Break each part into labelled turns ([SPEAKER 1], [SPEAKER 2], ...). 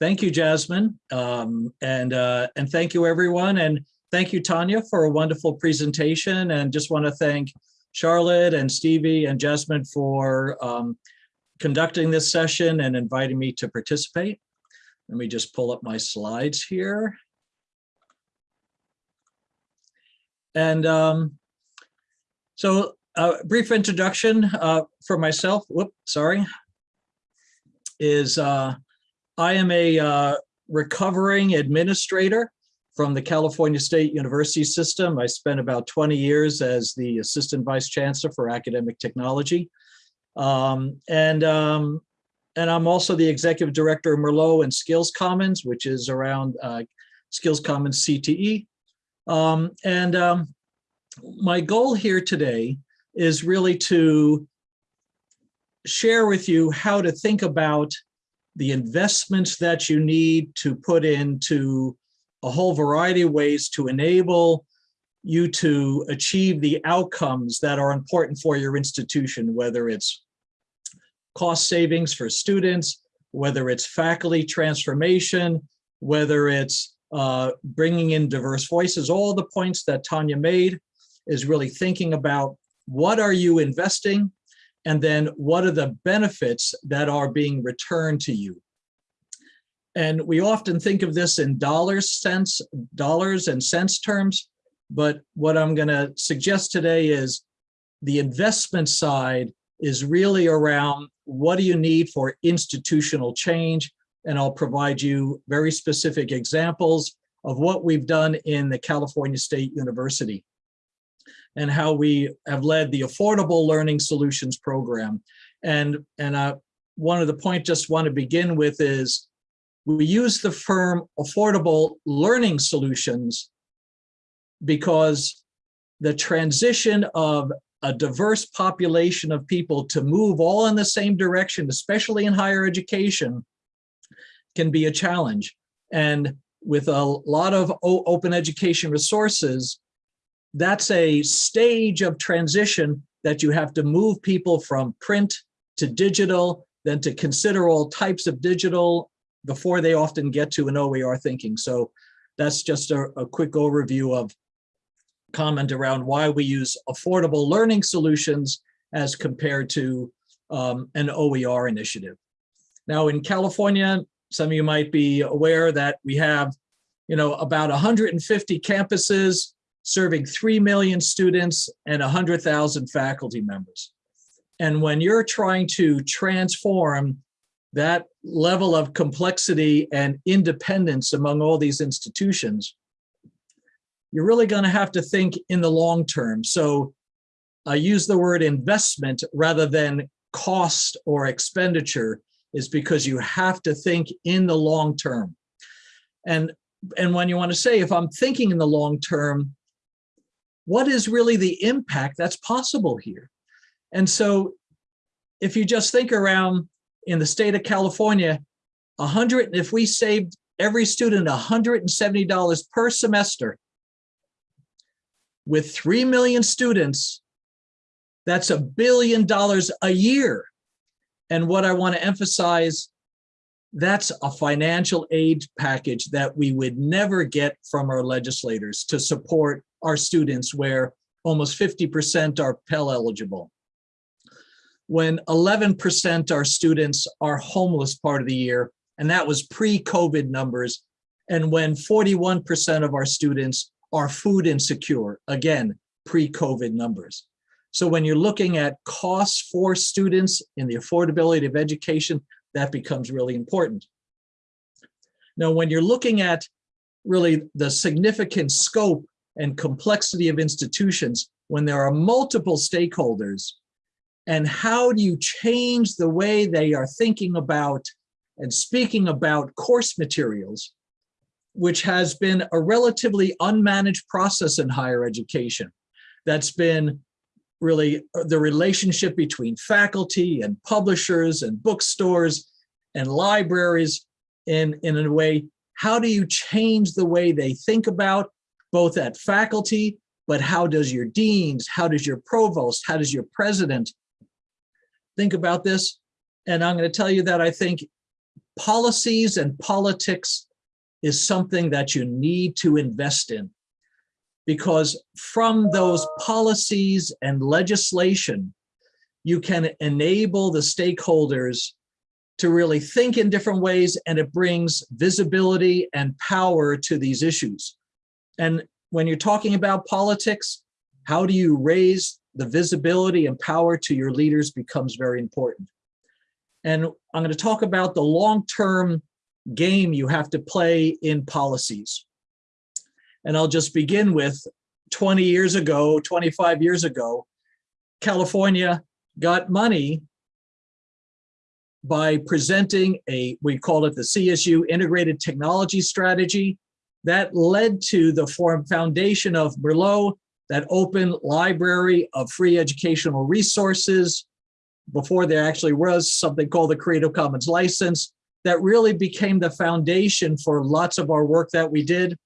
[SPEAKER 1] thank you, Jasmine. Um, and, uh, and thank you, everyone. And thank you, Tanya, for a wonderful presentation. And just want to thank Charlotte and Stevie and Jasmine for um, conducting this session and inviting me to participate. Let me just pull up my slides here. And um, so a brief introduction uh, for myself, whoop, sorry, is uh, I am a uh, recovering administrator from the California State University system. I spent about 20 years as the Assistant Vice Chancellor for Academic Technology. Um, and, um, and I'm also the Executive Director of Merlot and Skills Commons, which is around uh, Skills Commons CTE. Um, and um, my goal here today is really to share with you how to think about the investments that you need to put into a whole variety of ways to enable you to achieve the outcomes that are important for your institution, whether it's cost savings for students, whether it's faculty transformation, whether it's uh, bringing in diverse voices, all the points that Tanya made is really thinking about what are you investing and then what are the benefits that are being returned to you. And we often think of this in dollars cents, dollars and cents terms, but what I'm gonna suggest today is the investment side is really around what do you need for institutional change? And I'll provide you very specific examples of what we've done in the California State University and how we have led the Affordable Learning Solutions Program. And, and uh, one of the points just want to begin with is we use the firm Affordable Learning Solutions because the transition of a diverse population of people to move all in the same direction, especially in higher education, can be a challenge. And with a lot of open education resources, that's a stage of transition that you have to move people from print to digital, then to consider all types of digital before they often get to an OER thinking. So that's just a, a quick overview of comment around why we use affordable learning solutions as compared to um, an OER initiative. Now in California, some of you might be aware that we have, you know, about 150 campuses serving 3 million students and 100,000 faculty members. And when you're trying to transform that level of complexity and independence among all these institutions, you're really going to have to think in the long term. So I use the word investment rather than cost or expenditure is because you have to think in the long term. And, and when you want to say, if I'm thinking in the long term, what is really the impact that's possible here? And so if you just think around in the state of California, 100, if we saved every student $170 per semester, with 3 million students, that's a billion dollars a year. And what I want to emphasize, that's a financial aid package that we would never get from our legislators to support our students where almost 50% are Pell eligible. When 11% our students are homeless part of the year, and that was pre-COVID numbers, and when 41% of our students are food insecure, again, pre-COVID numbers. So when you're looking at costs for students in the affordability of education, that becomes really important. Now, when you're looking at really the significant scope and complexity of institutions when there are multiple stakeholders and how do you change the way they are thinking about and speaking about course materials, which has been a relatively unmanaged process in higher education. That's been really the relationship between faculty and publishers and bookstores and libraries in, in a way, how do you change the way they think about both at faculty, but how does your deans, how does your provost, how does your president think about this? And I'm going to tell you that I think policies and politics is something that you need to invest in. Because from those policies and legislation, you can enable the stakeholders to really think in different ways and it brings visibility and power to these issues. And when you're talking about politics, how do you raise the visibility and power to your leaders becomes very important. And I'm going to talk about the long-term game you have to play in policies. And I'll just begin with 20 years ago, 25 years ago, California got money by presenting a, we call it the CSU Integrated Technology Strategy. That led to the form foundation of Merlot, that open library of free educational resources. Before there actually was something called the Creative Commons license that really became the foundation for lots of our work that we did.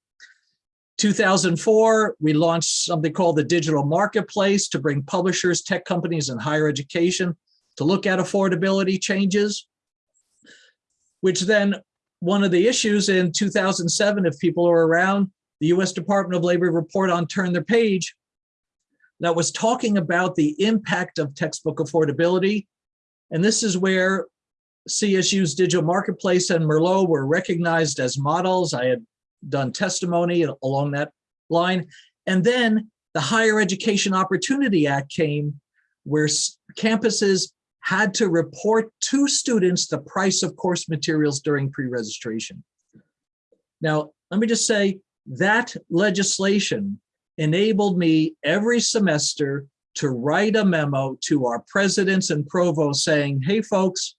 [SPEAKER 1] 2004, we launched something called the Digital Marketplace to bring publishers, tech companies, and higher education to look at affordability changes, which then one of the issues in 2007, if people are around, the US Department of Labor report on Turn the Page that was talking about the impact of textbook affordability. And this is where CSU's digital marketplace and Merlot were recognized as models. I had done testimony along that line. And then the Higher Education Opportunity Act came where campuses had to report to students the price of course materials during pre-registration. Now, let me just say that legislation enabled me every semester to write a memo to our presidents and provosts saying, hey folks,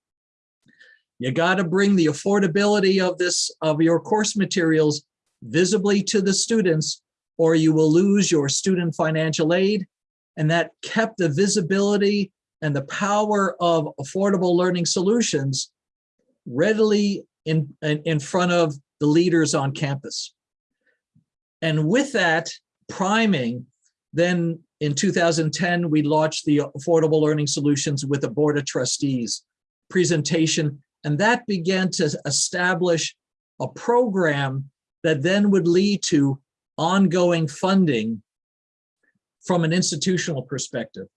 [SPEAKER 1] you got to bring the affordability of this of your course materials visibly to the students or you will lose your student financial aid and that kept the visibility and the power of affordable learning solutions readily in, in, front of the leaders on campus. And with that priming, then in 2010, we launched the Affordable Learning Solutions with a Board of Trustees presentation, and that began to establish a program that then would lead to ongoing funding from an institutional perspective.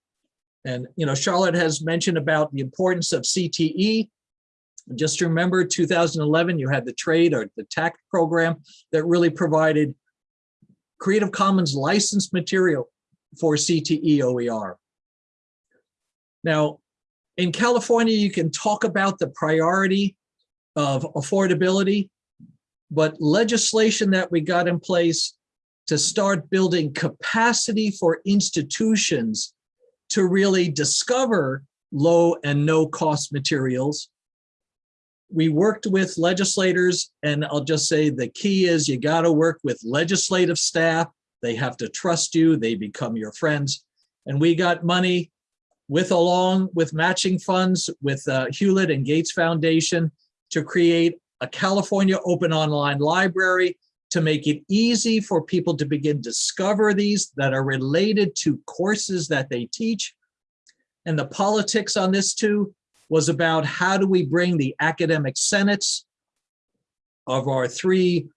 [SPEAKER 1] And, you know, Charlotte has mentioned about the importance of CTE. Just remember 2011, you had the trade or the TAC program that really provided Creative Commons licensed material for CTE OER. Now, in California, you can talk about the priority of affordability, but legislation that we got in place to start building capacity for institutions to really discover low and no cost materials. We worked with legislators and I'll just say the key is you got to work with legislative staff. They have to trust you. They become your friends. And we got money with along with matching funds with uh, Hewlett and Gates Foundation to create a California open online library to make it easy for people to begin discover these that are related to courses that they teach. And the politics on this too was about how do we bring the academic senates of our three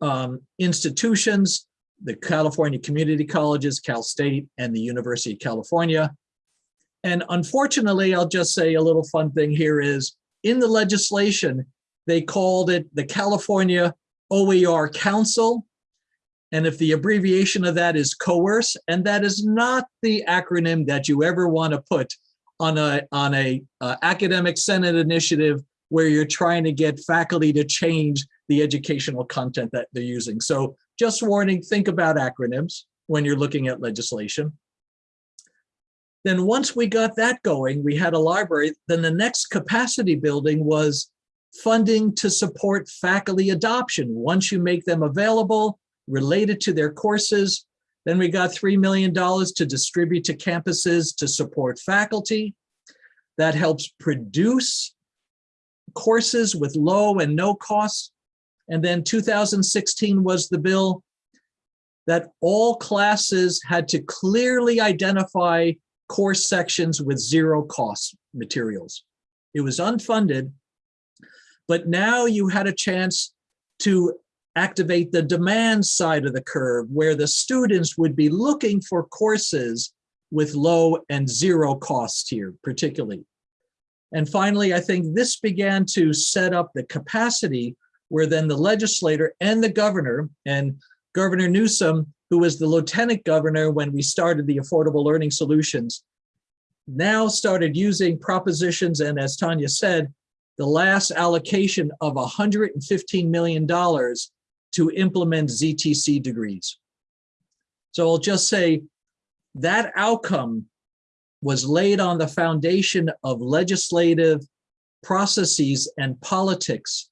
[SPEAKER 1] um, institutions, the California Community Colleges, Cal State, and the University of California. And unfortunately, I'll just say a little fun thing here is in the legislation, they called it the California OER Council. And if the abbreviation of that is coerce, and that is not the acronym that you ever want to put on a on a uh, academic senate initiative where you're trying to get faculty to change the educational content that they're using. So just warning, think about acronyms when you're looking at legislation. Then once we got that going, we had a library, then the next capacity building was funding to support faculty adoption. Once you make them available, related to their courses, then we got $3 million to distribute to campuses to support faculty. That helps produce courses with low and no costs. And then 2016 was the bill that all classes had to clearly identify course sections with zero cost materials. It was unfunded, But now you had a chance to activate the demand side of the curve where the students would be looking for courses with low and zero costs here particularly. And finally, I think this began to set up the capacity where then the legislator and the governor and Governor Newsom, who was the lieutenant governor when we started the Affordable Learning Solutions, now started using propositions and as Tanya said, the last allocation of $115 million to implement ZTC degrees. So I'll just say that outcome was laid on the foundation of legislative processes and politics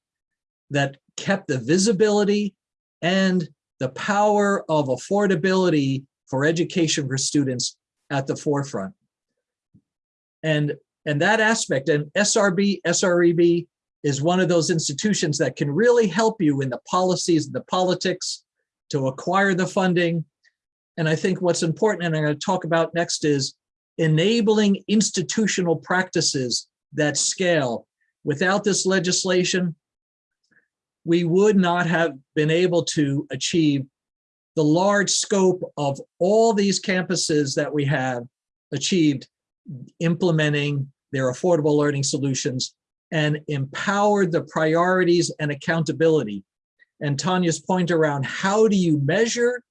[SPEAKER 1] that kept the visibility and the power of affordability for education for students at the forefront. And, and that aspect, and SRB, SREB is one of those institutions that can really help you in the policies, and the politics to acquire the funding. And I think what's important, and I'm going to talk about next is enabling institutional practices that scale. Without this legislation, we would not have been able to achieve the large scope of all these campuses that we have achieved implementing their affordable learning solutions and empowered the priorities and accountability. And Tanya's point around how do you measure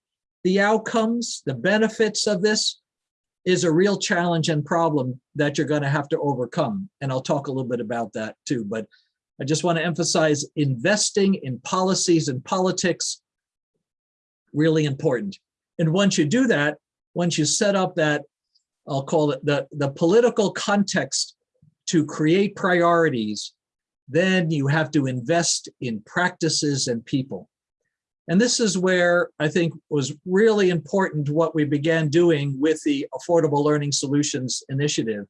[SPEAKER 1] the outcomes, the benefits of this is a real challenge and problem that you're going to have to overcome. And I'll talk a little bit about that too. But I just want to emphasize investing in policies and politics, really important. And once you do that, once you set up that, I'll call it the, the political context to create priorities, then you have to invest in practices and people. And this is where I think was really important what we began doing with the Affordable Learning Solutions Initiative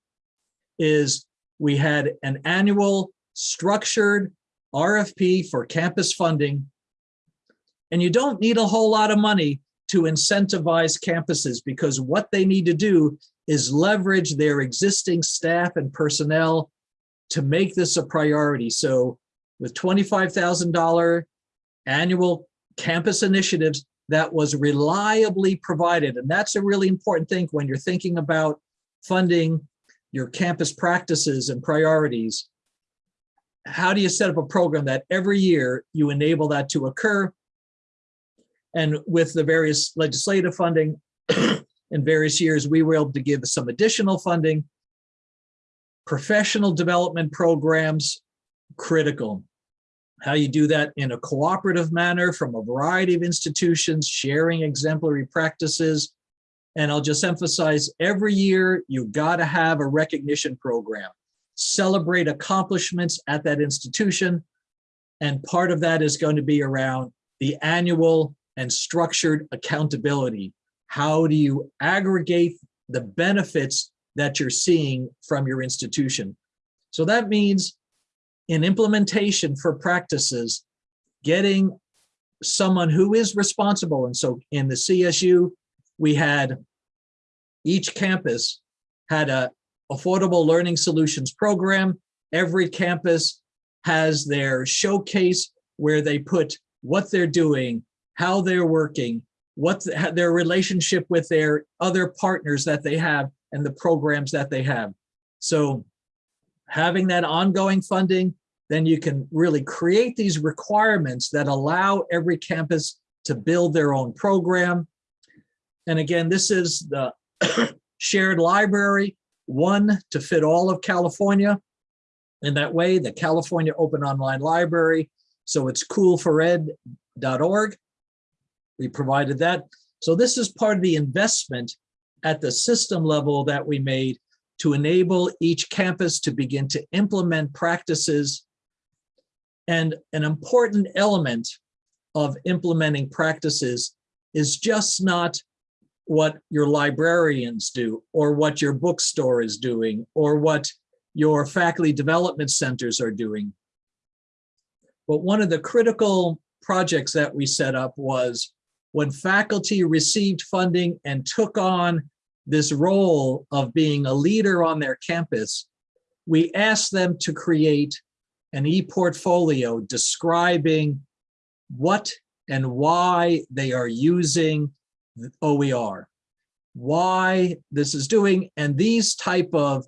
[SPEAKER 1] is we had an annual structured RFP for campus funding. And you don't need a whole lot of money to incentivize campuses because what they need to do is leverage their existing staff and personnel to make this a priority. So with $25,000 annual campus initiatives that was reliably provided. And that's a really important thing when you're thinking about funding your campus practices and priorities how do you set up a program that every year you enable that to occur? And with the various legislative funding in various years, we were able to give some additional funding. Professional development programs, critical. How you do that in a cooperative manner from a variety of institutions, sharing exemplary practices. And I'll just emphasize every year, you gotta have a recognition program celebrate accomplishments at that institution. And part of that is going to be around the annual and structured accountability. How do you aggregate the benefits that you're seeing from your institution? So that means in implementation for practices, getting someone who is responsible. And so in the CSU, we had each campus had a Affordable Learning Solutions program. Every campus has their showcase where they put what they're doing, how they're working, what the, their relationship with their other partners that they have and the programs that they have. So having that ongoing funding, then you can really create these requirements that allow every campus to build their own program. And again, this is the shared library one to fit all of California. In that way, the California Open Online Library, so it's cool4ed.org. We provided that. So this is part of the investment at the system level that we made to enable each campus to begin to implement practices. And an important element of implementing practices is just not what your librarians do or what your bookstore is doing or what your faculty development centers are doing. But one of the critical projects that we set up was when faculty received funding and took on this role of being a leader on their campus, we asked them to create an e-portfolio describing what and why they are using OER, why this is doing, and these type of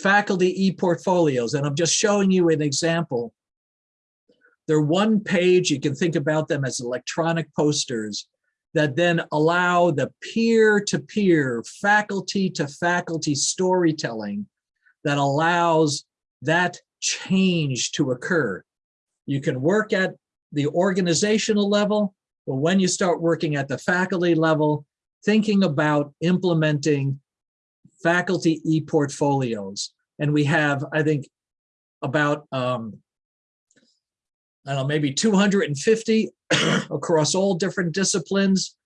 [SPEAKER 1] faculty e-portfolios, and I'm just showing you an example. They're one page, you can think about them as electronic posters that then allow the peer-to-peer, faculty-to-faculty storytelling that allows that change to occur. You can work at the organizational level, but when you start working at the faculty level, thinking about implementing faculty e-portfolios. And we have, I think, about, um, I don't know, maybe 250 across all different disciplines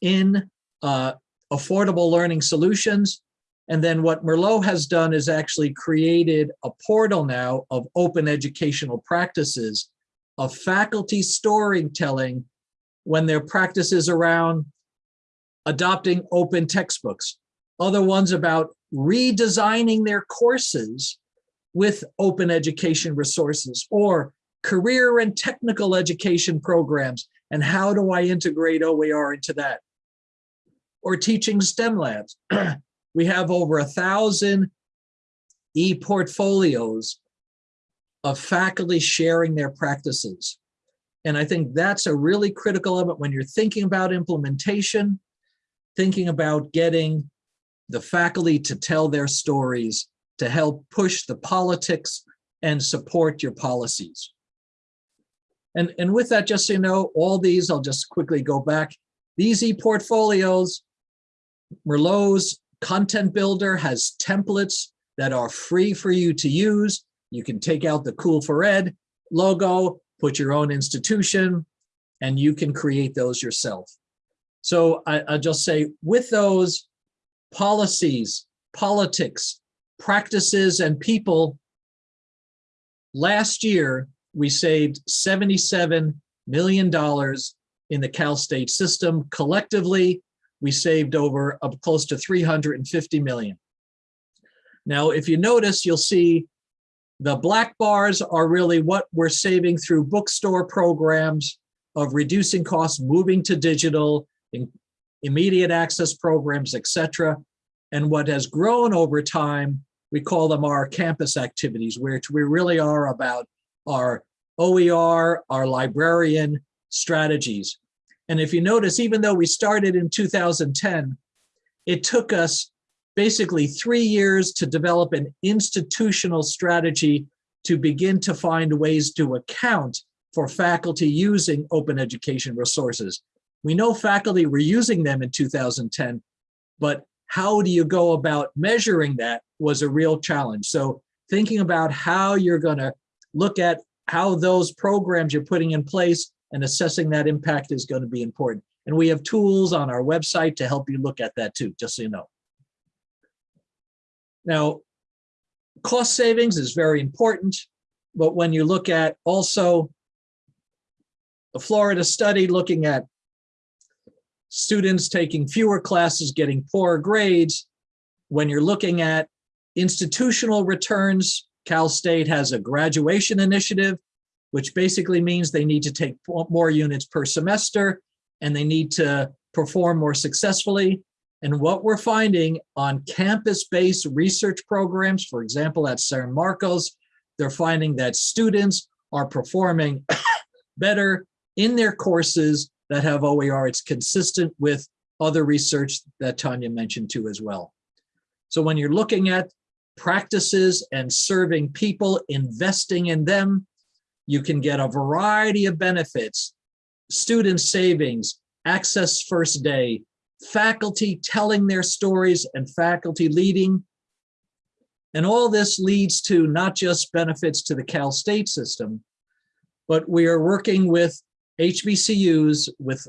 [SPEAKER 1] in uh, affordable learning solutions. And then what Merlot has done is actually created a portal now of open educational practices of faculty storytelling when their practices around adopting open textbooks, other ones about redesigning their courses with open education resources or career and technical education programs and how do I integrate OER into that? Or teaching STEM labs. we have over a thousand e-portfolios of faculty sharing their practices. And I think that's a really critical element when you're thinking about implementation, thinking about getting the faculty to tell their stories to help push the politics and support your policies. And, and with that, just so you know, all these, I'll just quickly go back. These e-portfolios, Merlot's content builder has templates that are free for you to use. You can take out the COOL4Ed logo, put your own institution, and you can create those yourself. So I, I'll just say with those policies, politics, practices, and people, last year, we saved $77 million in the Cal State system. Collectively, we saved over uh, close to 350 million. Now, if you notice, you'll see the black bars are really what we're saving through bookstore programs of reducing costs, moving to digital, immediate access programs, etc. And what has grown over time, we call them our campus activities, which we really are about our OER, our librarian strategies. And if you notice, even though we started in 2010, it took us basically three years to develop an institutional strategy to begin to find ways to account for faculty using open education resources. We know faculty were using them in 2010, but how do you go about measuring that was a real challenge. So thinking about how you're gonna look at how those programs you're putting in place and assessing that impact is going to be important. And we have tools on our website to help you look at that too, just so you know. Now, cost savings is very important, but when you look at also the Florida study looking at students taking fewer classes, getting poorer grades, when you're looking at institutional returns, Cal State has a graduation initiative, which basically means they need to take more units per semester and they need to perform more successfully. And what we're finding on campus-based research programs, for example, at San Marcos, they're finding that students are performing better in their courses that have OER. It's consistent with other research that Tanya mentioned too as well. So when you're looking at practices and serving people, investing in them, you can get a variety of benefits, student savings, access first day, faculty telling their stories and faculty leading. And all this leads to not just benefits to the Cal State system, but we are working with HBCUs with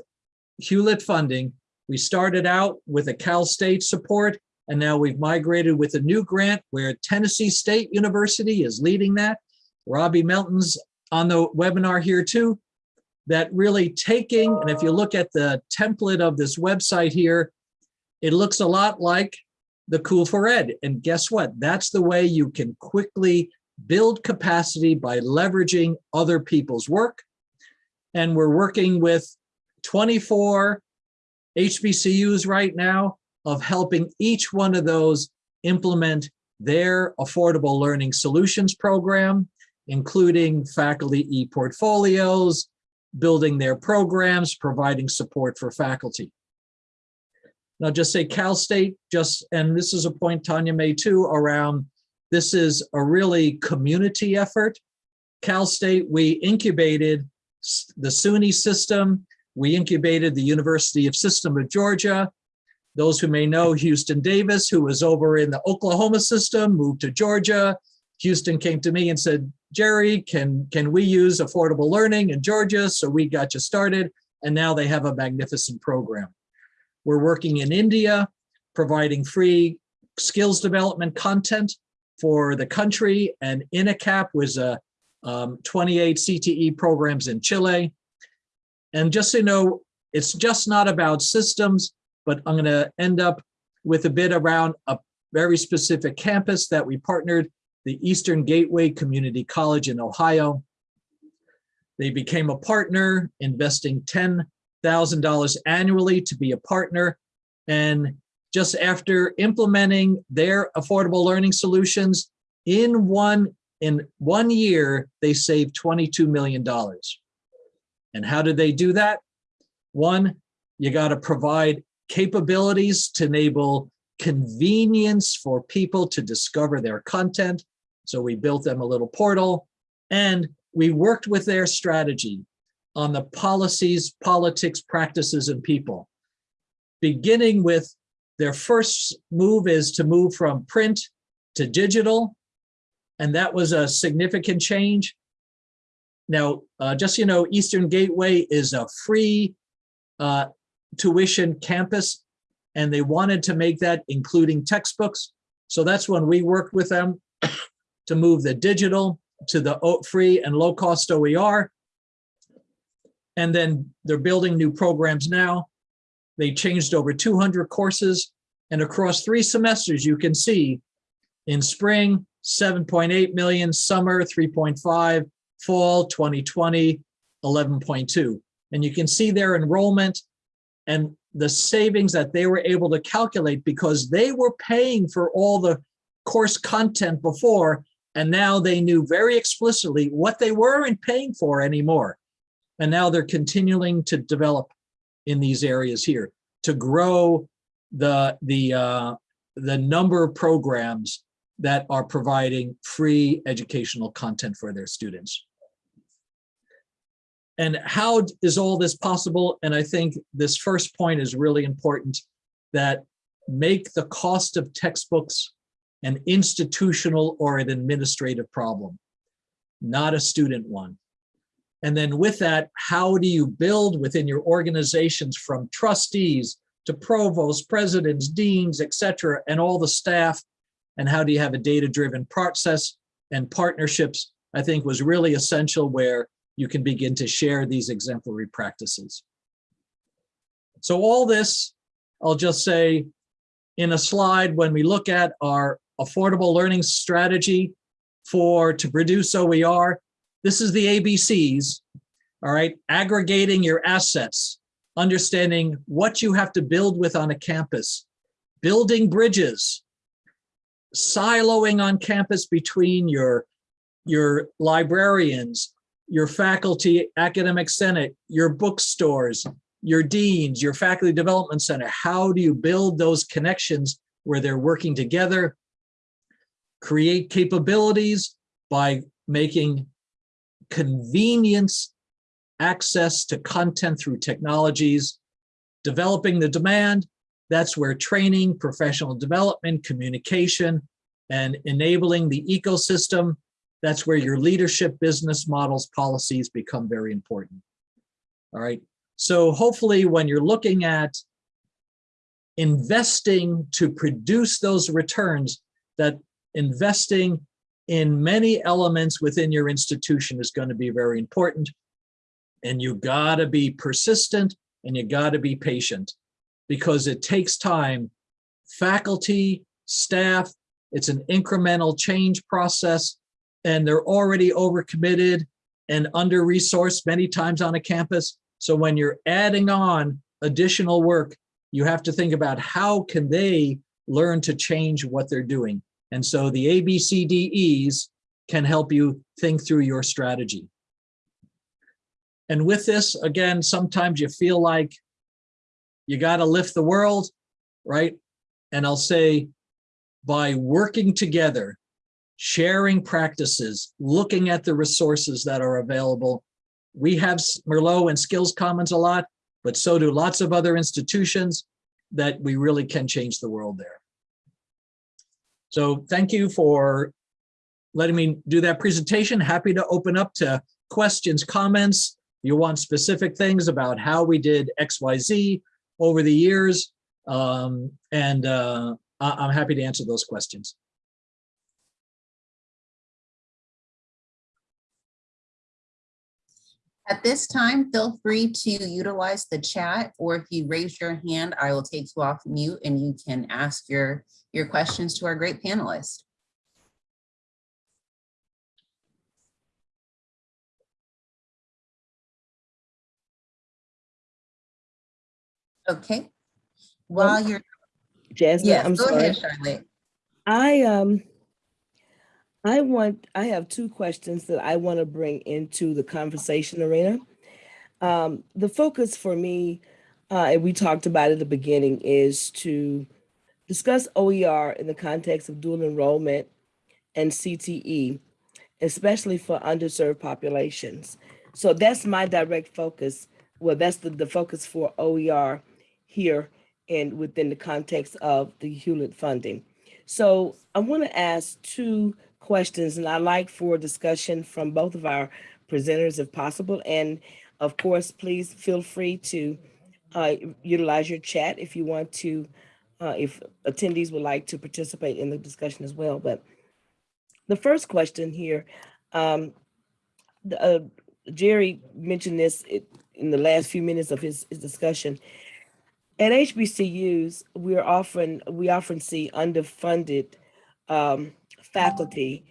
[SPEAKER 1] Hewlett funding. We started out with a Cal State support and now we've migrated with a new grant where Tennessee State University is leading that. Robbie Melton's on the webinar here too, that really taking, and if you look at the template of this website here, it looks a lot like the COOL4Ed. And guess what? That's the way you can quickly build capacity by leveraging other people's work. And we're working with 24 HBCUs right now of helping each one of those implement their affordable learning solutions program, including faculty e-portfolios, building their programs, providing support for faculty. Now just say Cal State, just, and this is a point Tanya made too around, this is a really community effort. Cal State, we incubated the SUNY system. We incubated the University of System of Georgia. Those who may know Houston Davis, who was over in the Oklahoma system, moved to Georgia. Houston came to me and said, Jerry, can, can we use affordable learning in Georgia? So we got you started and now they have a magnificent program. We're working in India, providing free skills development content for the country and INACAP was a um, 28 CTE programs in Chile. And just so you know, it's just not about systems, but I'm gonna end up with a bit around a very specific campus that we partnered, the Eastern Gateway Community College in Ohio. They became a partner, investing $10,000 annually to be a partner. And just after implementing their affordable learning solutions in one in one year, they saved $22 million. And how did they do that? One, you got to provide capabilities to enable convenience for people to discover their content. So we built them a little portal and we worked with their strategy on the policies, politics, practices, and people. Beginning with their first move is to move from print to digital. And that was a significant change. Now, uh, just so you know, Eastern Gateway is a free uh, tuition campus, and they wanted to make that including textbooks. So that's when we worked with them to move the digital to the free and low cost OER. And then they're building new programs now. They changed over 200 courses and across three semesters, you can see in spring, 7.8 million, summer 3.5, fall 2020, 11.2. And you can see their enrollment and the savings that they were able to calculate because they were paying for all the course content before and now they knew very explicitly what they weren't paying for anymore. And now they're continuing to develop in these areas here to grow the, the, uh, the number of programs that are providing free educational content for their students. And how is all this possible? And I think this first point is really important that make the cost of textbooks an institutional or an administrative problem, not a student one. And then with that, how do you build within your organizations from trustees to provosts, presidents, deans, etc., and all the staff, and how do you have a data-driven process and partnerships, I think was really essential where you can begin to share these exemplary practices. So all this, I'll just say in a slide, when we look at our affordable learning strategy for to produce OER, this is the ABCs, all right, aggregating your assets, understanding what you have to build with on a campus, building bridges, siloing on campus between your, your librarians, your faculty academic senate, your bookstores, your deans, your faculty development center. How do you build those connections where they're working together? Create capabilities by making convenience access to content through technologies, developing the demand, that's where training, professional development, communication, and enabling the ecosystem, that's where your leadership, business models, policies become very important. All right, so hopefully when you're looking at investing to produce those returns, that investing in many elements within your institution is going to be very important and you gotta be persistent and you gotta be patient because it takes time. Faculty, staff, it's an incremental change process and they're already overcommitted and under-resourced many times on a campus. So when you're adding on additional work, you have to think about how can they learn to change what they're doing. And so the ABCDEs can help you think through your strategy. And with this, again, sometimes you feel like you got to lift the world, right? And I'll say by working together, sharing practices, looking at the resources that are available. We have Merlot and Skills Commons a lot, but so do lots of other institutions that we really can change the world there. So thank you for letting me do that presentation. Happy to open up to questions, comments. You want specific things about how we did XYZ over the years. Um, and uh, I'm happy to answer those questions.
[SPEAKER 2] At this time, feel free to utilize the chat, or if you raise your hand, I will take you off mute and you can ask your, your questions to our great panelists. Okay. While you're,
[SPEAKER 3] Jasmine,
[SPEAKER 2] yes,
[SPEAKER 3] I'm
[SPEAKER 2] go
[SPEAKER 3] sorry.
[SPEAKER 2] ahead, Charlotte.
[SPEAKER 3] I um I want I have two questions that I want to bring into the conversation arena. Um, the focus for me, uh, and we talked about at the beginning, is to discuss OER in the context of dual enrollment and CTE, especially for underserved populations. So that's my direct focus. Well, that's the, the focus for OER here and within the context of the Hewlett funding. So I want to ask two questions, and I'd like for discussion from both of our presenters if possible. And of course, please feel free to uh, utilize your chat if you want to, uh, if attendees would like to participate in the discussion as well. But the first question here, um, the, uh, Jerry mentioned this in the last few minutes of his, his discussion. At HBCUs, we're often, we often see underfunded um, faculty.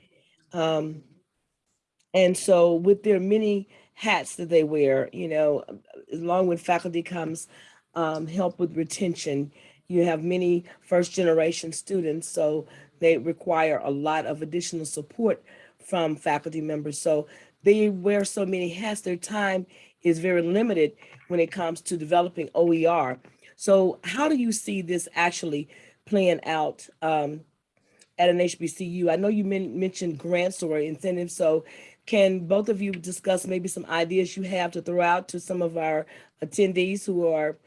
[SPEAKER 3] Um, and so with their many hats that they wear, you know, along with faculty comes um, help with retention. You have many first generation students, so they require a lot of additional support from faculty members. So they wear so many hats, their time is very limited when it comes to developing OER. So how do you see this actually playing out um, at an HBCU? I know you men- mentioned grants or incentives, so can both of you discuss maybe some ideas you have to throw out to some of our attendees who are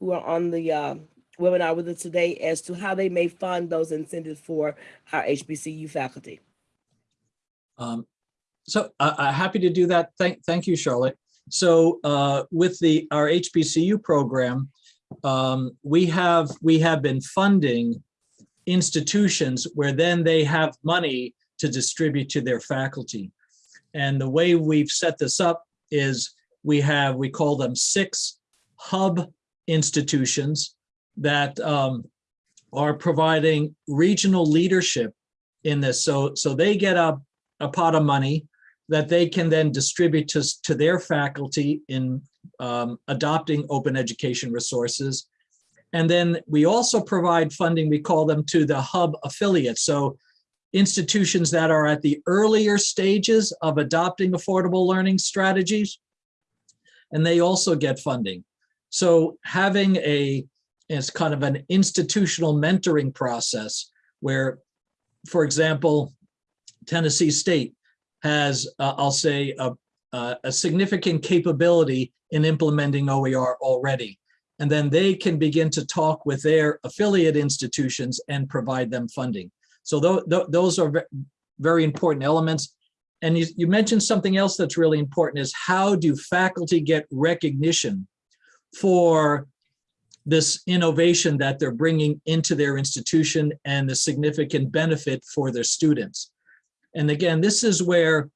[SPEAKER 3] who are on the uh, webinar with us today as to how they may fund those incentives for our HBCU faculty?
[SPEAKER 1] Um, so I, I'm happy to do that. Thank, thank you, Charlotte. So uh, with the, our HBCU program, um, we have, we have been funding institutions where then they have money to distribute to their faculty. And the way we've set this up is we have, we call them six hub institutions that um, are providing regional leadership in this. So, so they get a, a pot of money that they can then distribute to, to their faculty in um, adopting open education resources. And then we also provide funding, we call them to the hub affiliates. So institutions that are at the earlier stages of adopting affordable learning strategies, and they also get funding. So having a, it's kind of an institutional mentoring process where, for example, Tennessee State has, uh, I'll say, a, a, a significant capability in implementing OER already. And then they can begin to talk with their affiliate institutions and provide them funding. So tho- tho- those are very important elements. And you, you mentioned something else that's really important is how do faculty get recognition for this innovation that they're bringing into their institution and the significant benefit for their students. And again, this is where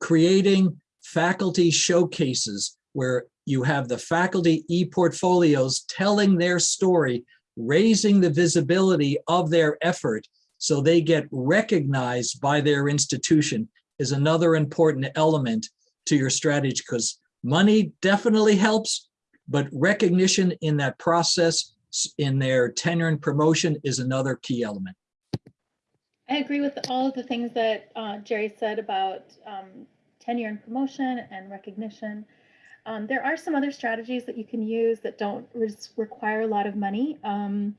[SPEAKER 1] creating faculty showcases where you have the faculty e-portfolios telling their story, raising the visibility of their effort so they get recognized by their institution is another important element to your strategy because money definitely helps, but recognition in that process, in their tenure and promotion is another key element.
[SPEAKER 4] I agree with all of the things that uh, Jerry said about um, tenure and promotion and recognition. Um, There are some other strategies that you can use that don't require a lot of money. Um,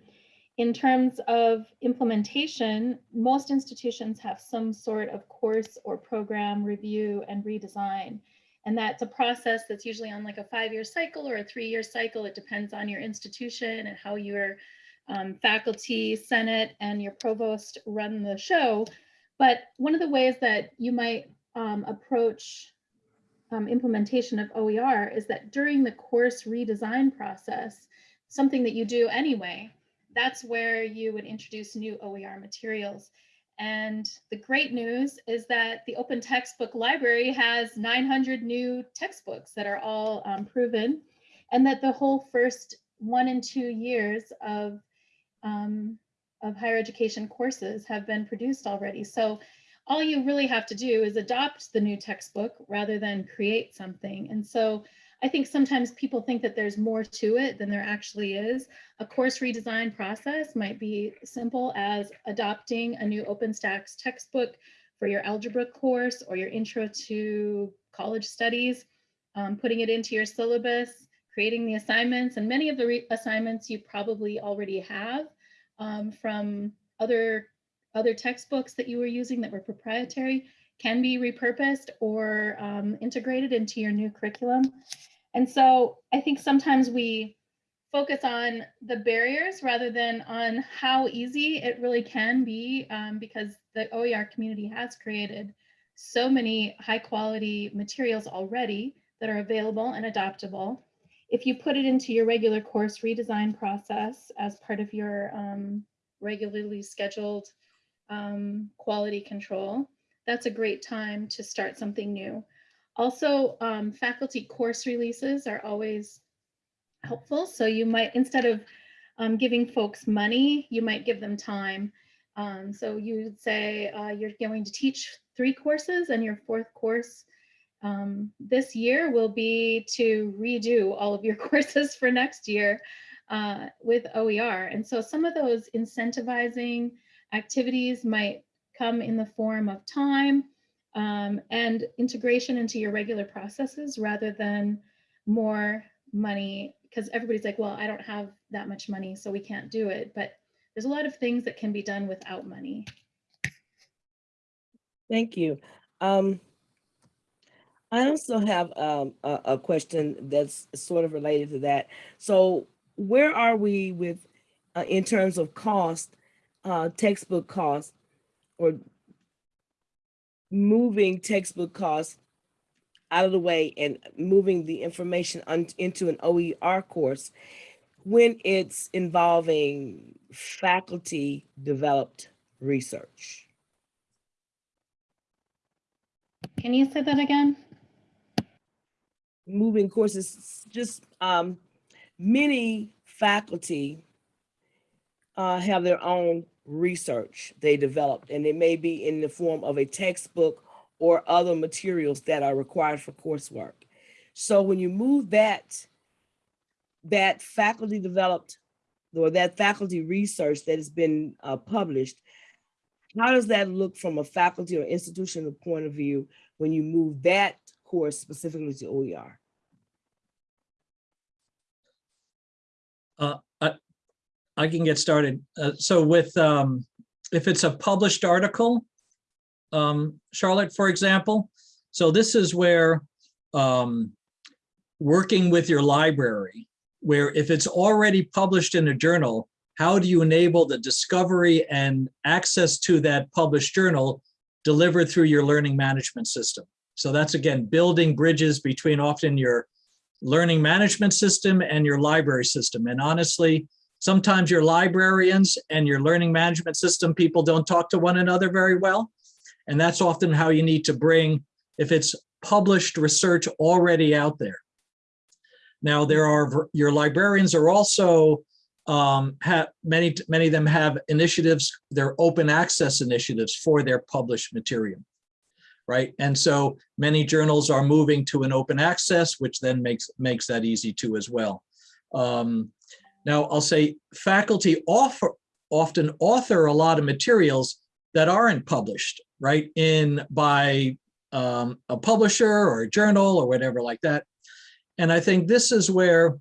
[SPEAKER 4] In terms of implementation, most institutions have some sort of course or program review and redesign. And that's a process that's usually on like a five-year cycle or a three-year cycle. It depends on your institution and how your um, faculty, senate, and your provost run the show. But one of the ways that you might um, approach um, implementation of OER is that during the course redesign process, something that you do anyway, that's where you would introduce new OER materials. And the great news is that the Open Textbook Library has 900 new textbooks that are all um, proven, and that the whole first one and two years of um, of higher education courses have been produced already. So all you really have to do is adopt the new textbook rather than create something. And so I think sometimes people think that there's more to it than there actually is. A course redesign process might be simple as adopting a new OpenStax textbook for your algebra course or your intro to college studies, um, putting it into your syllabus, creating the assignments, and many of the assignments you probably already have um, from other other textbooks that you were using that were proprietary can be repurposed or um, integrated into your new curriculum. And so I think sometimes we focus on the barriers rather than on how easy it really can be um, because the OER community has created so many high quality materials already that are available and adoptable. If you put it into your regular course redesign process as part of your um, regularly scheduled um, quality control, that's a great time to start something new. Also, um, faculty course releases are always helpful. So you might, instead of um, giving folks money, you might give them time. Um, so you'd say uh, you're going to teach three courses and your fourth course um, this year will be to redo all of your courses for next year uh, with OER. And so some of those incentivizing activities might come in the form of time um, and integration into your regular processes rather than more money because everybody's like, well, I don't have that much money, so we can't do it. But there's a lot of things that can be done without money.
[SPEAKER 3] Thank you. Um, I also have um, a, a question that's sort of related to that. So where are we with, uh, in terms of cost, uh, textbook costs or moving textbook costs out of the way and moving the information into an OER course when it's involving faculty developed research?
[SPEAKER 4] Can you say that again?
[SPEAKER 3] moving courses, just um, many faculty uh, have their own research they developed, and it may be in the form of a textbook or other materials that are required for coursework. So when you move that, that faculty developed or that faculty research that has been uh, published, how does that look from a faculty or institutional point of view when you move that course specifically to OER?
[SPEAKER 1] Uh, I, can get started. Uh, so with, um, if it's a published article, um, Charlotte, for example, so this is where, um, working with your library, where if it's already published in a journal, how do you enable the discovery and access to that published journal delivered through your learning management system? So that's again, building bridges between often your learning management system and your library system. And honestly, sometimes your librarians and your learning management system people don't talk to one another very well. And that's often how you need to bring, if it's published research already out there. Now, there are, your librarians are also um, have, many, many of them have initiatives, they're open access initiatives for their published material. Right, and so many journals are moving to an open access, which then makes, makes that easy too as well. Um, now, I'll say faculty offer, often author a lot of materials that aren't published, right, in by um, a publisher or a journal or whatever like that. And I think this is where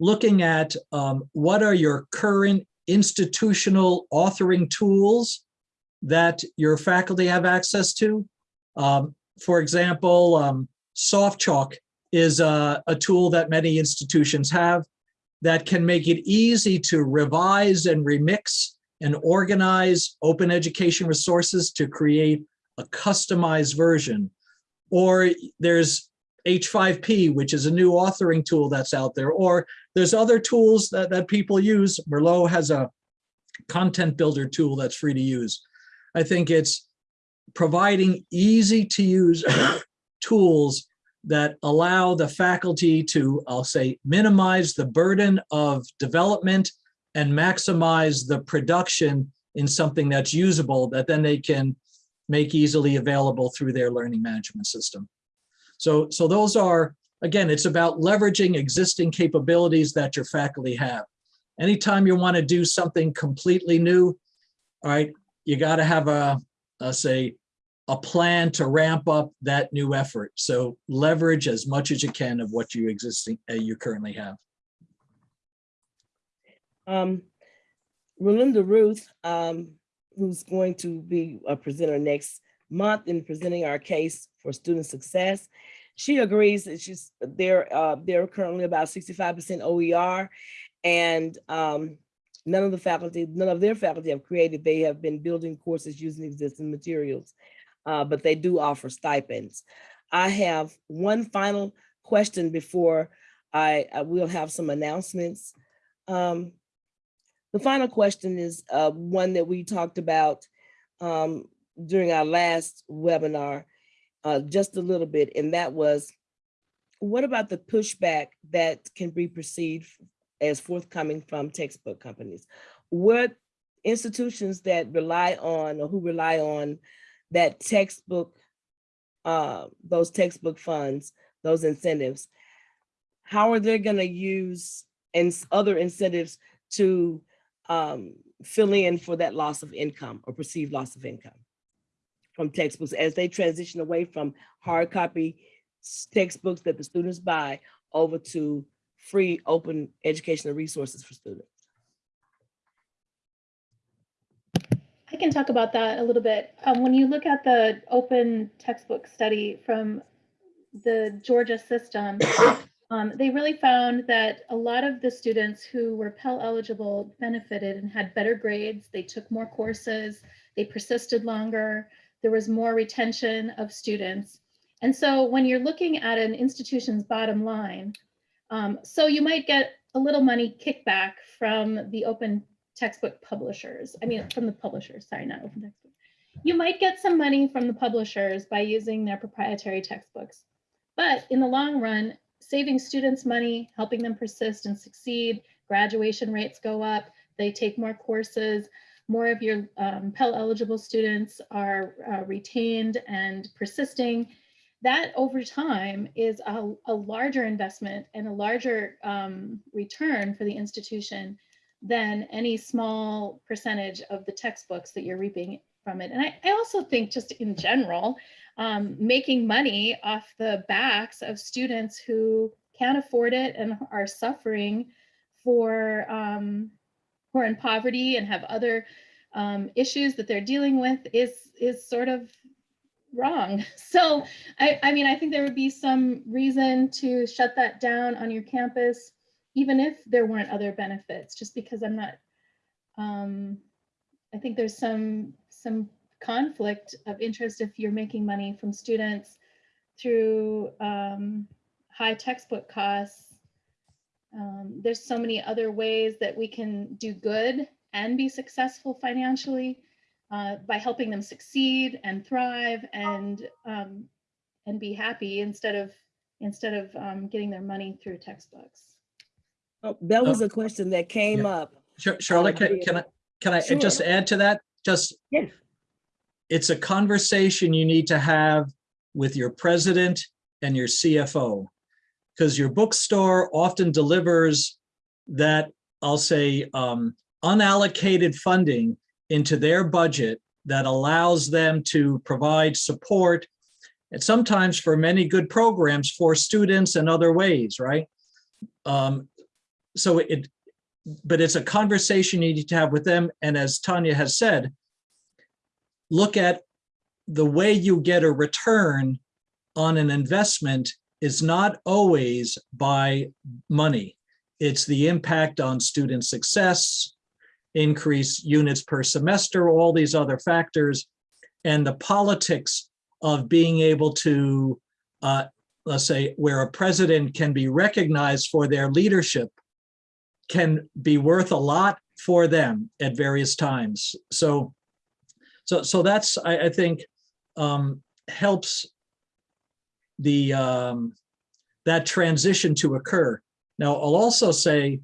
[SPEAKER 1] looking at um, what are your current institutional authoring tools that your faculty have access to. Um, for example, um, SoftChalk is a, a tool that many institutions have that can make it easy to revise and remix and organize open education resources to create a customized version. Or there's H5P, which is a new authoring tool that's out there, or there's other tools that, that people use. Merlot has a content builder tool that's free to use. I think it's providing easy to use tools that allow the faculty to, I'll say, minimize the burden of development and maximize the production in something that's usable that then they can make easily available through their learning management system. So, so those are, again, it's about leveraging existing capabilities that your faculty have. Anytime you want to do something completely new, all right, you got to have a, a, say, a plan to ramp up that new effort. So leverage as much as you can of what you existing, uh, you currently have.
[SPEAKER 3] Um, Relinda Ruth, um, who's going to be a presenter next month in presenting our case for student success. She agrees that she's there. Uh, they're currently about 65% OER, and um, none of the faculty, none of their faculty have created. They have been building courses using existing materials, uh, but they do offer stipends. I have one final question before I, I will have some announcements. Um, the final question is uh, one that we talked about um, during our last webinar, uh, just a little bit, and that was, what about the pushback that can be perceived as forthcoming from textbook companies? What institutions that rely on or who rely on that textbook, uh, those textbook funds, those incentives, how are they gonna use and other incentives to um, fill in for that loss of income or perceived loss of income from textbooks as they transition away from hard copy textbooks that the students buy over to free open educational resources for students.
[SPEAKER 4] Can talk about that a little bit. Um, when you look at the open textbook study from the Georgia system, um, they really found that a lot of the students who were Pell eligible benefited and had better grades. They took more courses, they persisted longer, there was more retention of students. And so when you're looking at an institution's bottom line, um, so you might get a little money kickback from the open textbook publishers. I mean, from the publishers, sorry, not open textbook. You might get some money from the publishers by using their proprietary textbooks. But in the long run, saving students money, helping them persist and succeed, graduation rates go up, they take more courses, more of your um, Pell eligible students are uh, retained and persisting. That over time is a, a larger investment and a larger um, return for the institution than any small percentage of the textbooks that you're reaping from it. And I, I also think just in general, um, making money off the backs of students who can't afford it and are suffering for um, who are in poverty and have other um, issues that they're dealing with is is sort of wrong. So I, I mean, I think there would be some reason to shut that down on your campus, even if there weren't other benefits, just because I'm not, um, I think there's some some conflict of interest if you're making money from students through um, high textbook costs. Um, there's so many other ways that we can do good and be successful financially uh, by helping them succeed and thrive and um, and be happy instead of instead of um, getting their money through textbooks.
[SPEAKER 3] Oh, That was a question that came
[SPEAKER 1] Yeah.
[SPEAKER 3] up.
[SPEAKER 1] Char- Charlotte, can, can I, can I just add to that? Just,
[SPEAKER 3] Yes.
[SPEAKER 1] it's a conversation you need to have with your president and your CFO. Because your bookstore often delivers that, I'll say, um, unallocated funding into their budget that allows them to provide support and sometimes for many good programs for students and other ways, right? Um, so it, but it's a conversation you need to have with them. And as Tanya has said, look at the way you get a return on an investment is not always by money. It's the impact on student success, increase units per semester, all these other factors, and the politics of being able to, uh, let's say, where a president can be recognized for their leadership can be worth a lot for them at various times. So, so, so that's, I, I think, um, helps the, um, that transition to occur. Now, I'll also say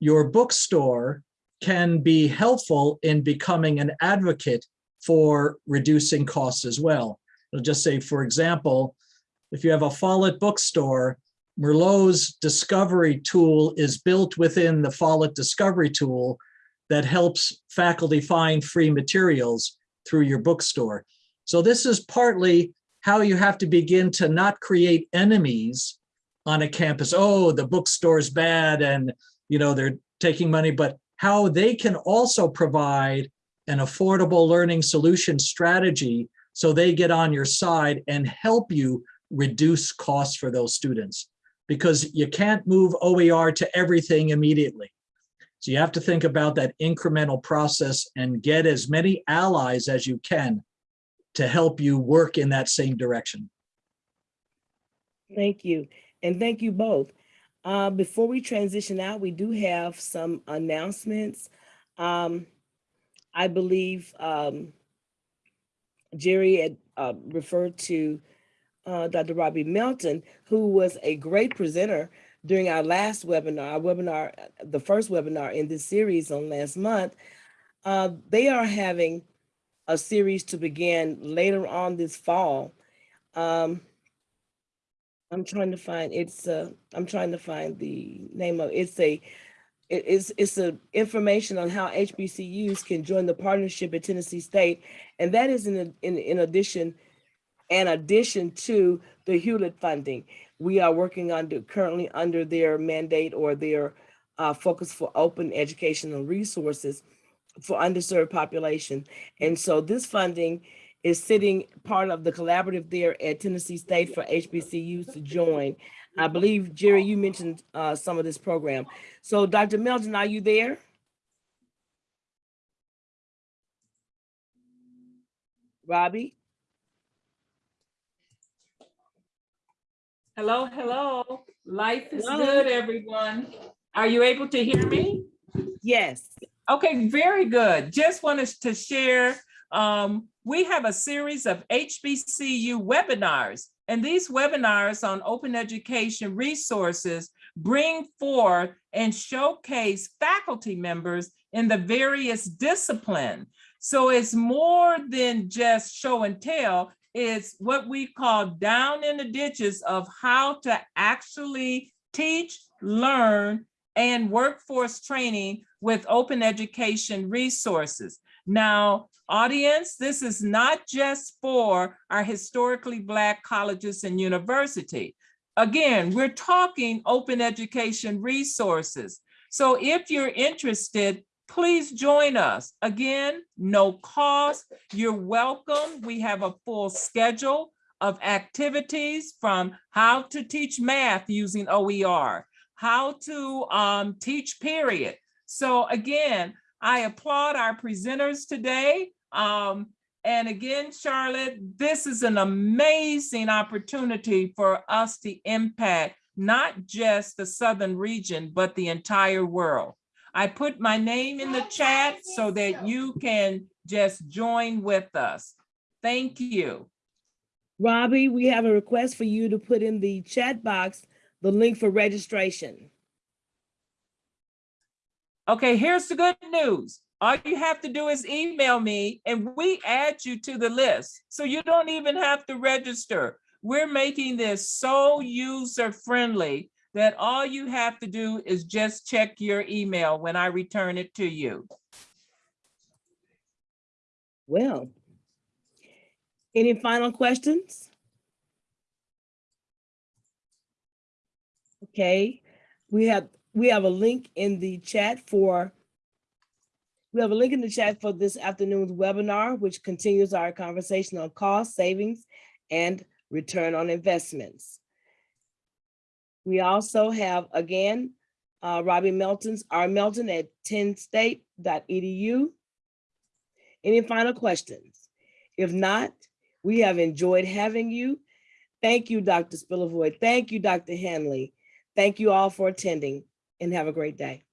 [SPEAKER 1] your bookstore can be helpful in becoming an advocate for reducing costs as well. I'll just say, for example, if you have a Follett bookstore, Merlot's discovery tool is built within the Follett discovery tool that helps faculty find free materials through your bookstore. So this is partly how you have to begin to not create enemies on a campus. Oh, the bookstore's bad and you know they're taking money, but how they can also provide an affordable learning solution strategy so they get on your side and help you reduce costs for those students because you can't move OER to everything immediately. So you have to think about that incremental process and get as many allies as you can to help you work in that same direction.
[SPEAKER 3] Thank you. And thank you both. Uh, before we transition out, we do have some announcements. Um, I believe, um, Gerry had, uh, referred to, uh, Dr. Robbie Melton, who was a great presenter during our last webinar, our webinar, the first webinar in this series on last month. Uh, they are having a series to begin later on this fall. Um, I'm trying to find, it's, uh, I'm trying to find the name of, it's a, it is, it's a information on how HBCUs can join the partnership at Tennessee State. And that is in, in, in addition, in addition to the Hewlett funding. We are working under, currently under their mandate or their uh, focus for open educational resources for underserved population. And so this funding is sitting part of the collaborative there at Tennessee State for HBCUs to join. I believe, Gerry, you mentioned uh, some of this program. So Dr. Melton, are you there? Robbie?
[SPEAKER 5] Hello, hello. Life is
[SPEAKER 3] Hello.
[SPEAKER 5] good, everyone. Are you able to hear me?
[SPEAKER 3] Yes.
[SPEAKER 5] Okay, very good. Just wanted to share, um, we have a series of HBCU webinars. And these webinars on open education resources bring forth and showcase faculty members in the various discipline. So it's more than just show and tell. It's what we call down in the ditches of how to actually teach, learn, and workforce training with open education resources. Now, audience, this is not just for our historically Black colleges and university. Again, we're talking open education resources. So if you're interested, please join us. Again, no cost, you're welcome. We have a full schedule of activities from how to teach math using OER, how to um, teach period. So again, I applaud our presenters today. Um, and again, Charlotte, this is an amazing opportunity for us to impact not just the Southern region, but the entire world. I put my name in the chat so that you can just join with us. Thank you.
[SPEAKER 3] Robbie, we have a request for you to put in the chat box the link for registration.
[SPEAKER 5] Okay, here's the good news. All you have to do is email me and we add you to the list. So you don't even have to register. We're making this so user friendly that all you have to do is just check your email when I return it to you.
[SPEAKER 3] Well, any final questions? Okay, we have, we have a link in the chat for, we have a link in the chat for this afternoon's webinar, which continues our conversation on cost savings and return on investments. We also have, again, uh, Robbie Melton's, R Melton at tnstate.edu. Any final questions? If not, we have enjoyed having you. Thank you, Dr. Spilovoy. Thank you, Dr. Hanley. Thank you all for attending and have a great day.